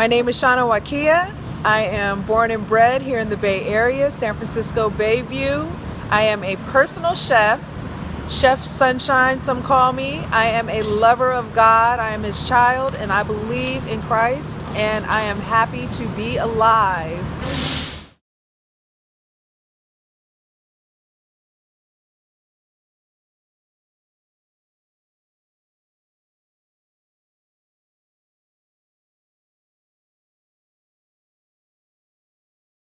My name is Shauna Wakia. I am born and bred here in the Bay Area, San Francisco Bayview. I am a personal chef, Chef Sunshine, some call me. I am a lover of God. I am His child, and I believe in Christ, and I am happy to be alive.